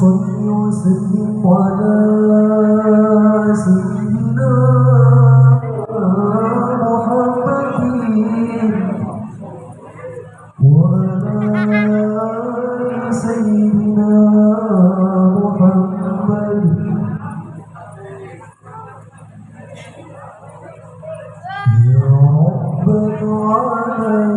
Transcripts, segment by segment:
صل وسلم على سيدنا محمد. وعلى سيدنا محمد. يا رب العالمين.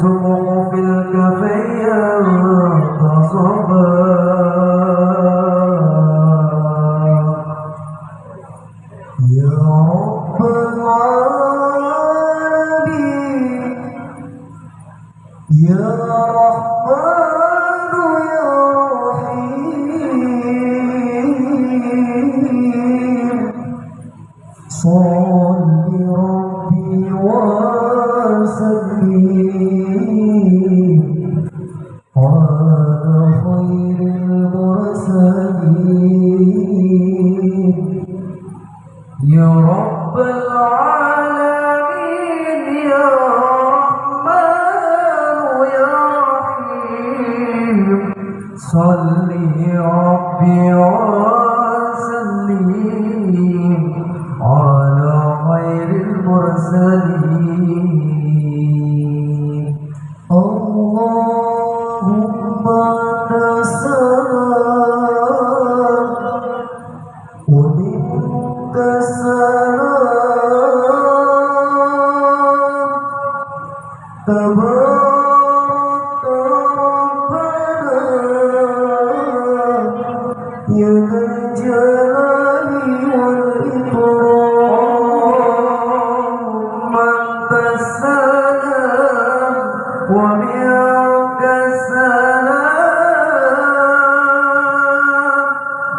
سوق في الكفيه تصبر يا رب العالمين يا رحمن يا رحيم. صل ربي وسلم على خير المرسلين.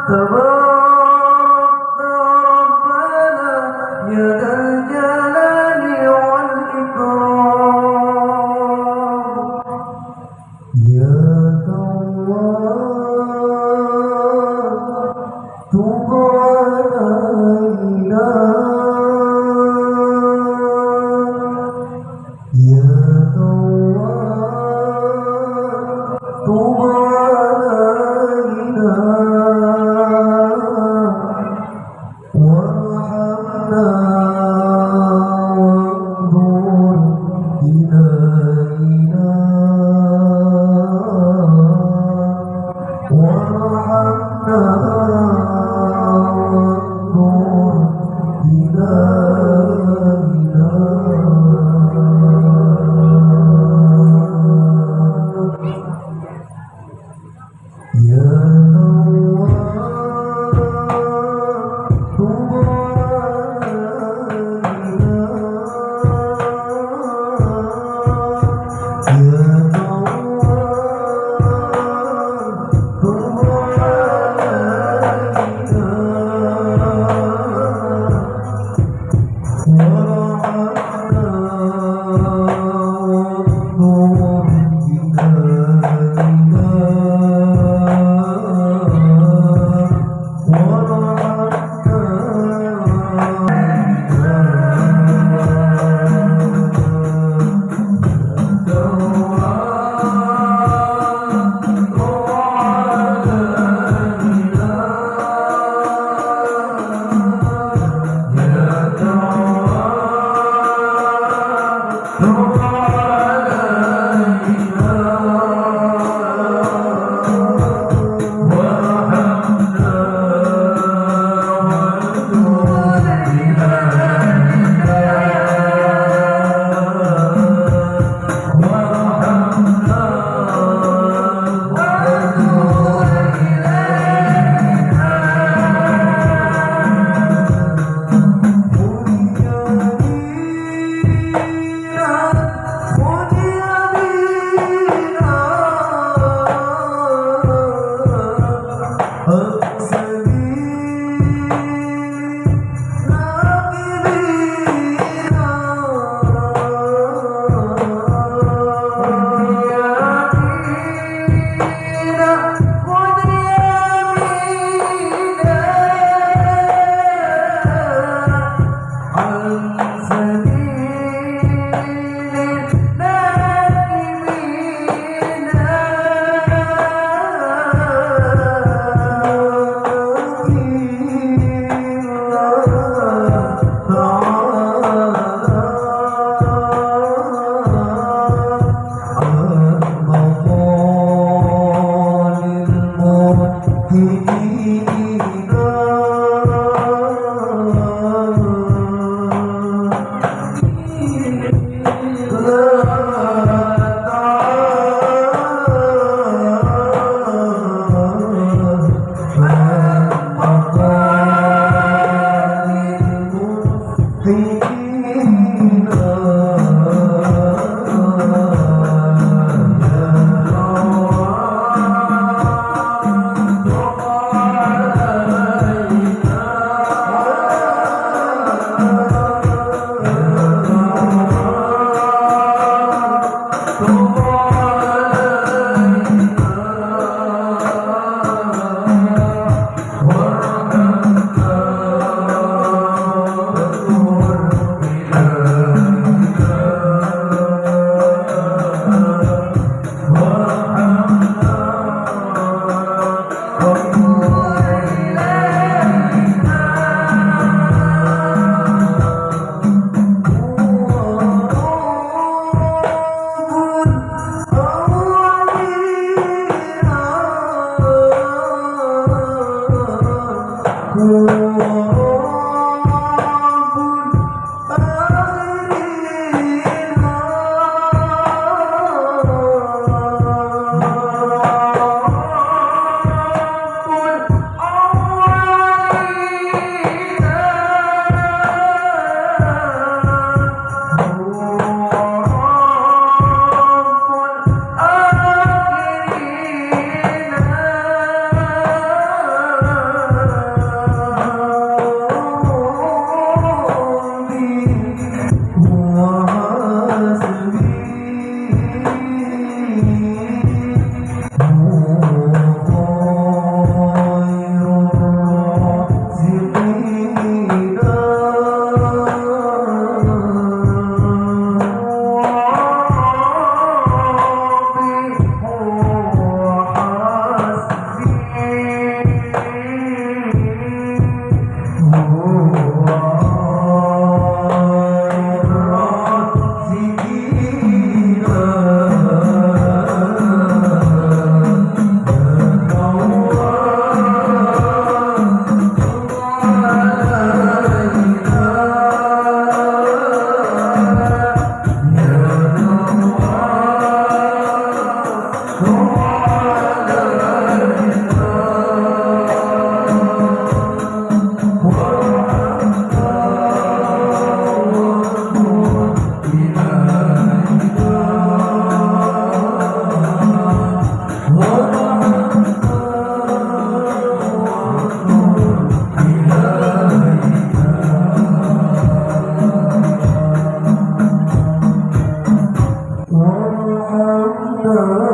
the. Oh. uh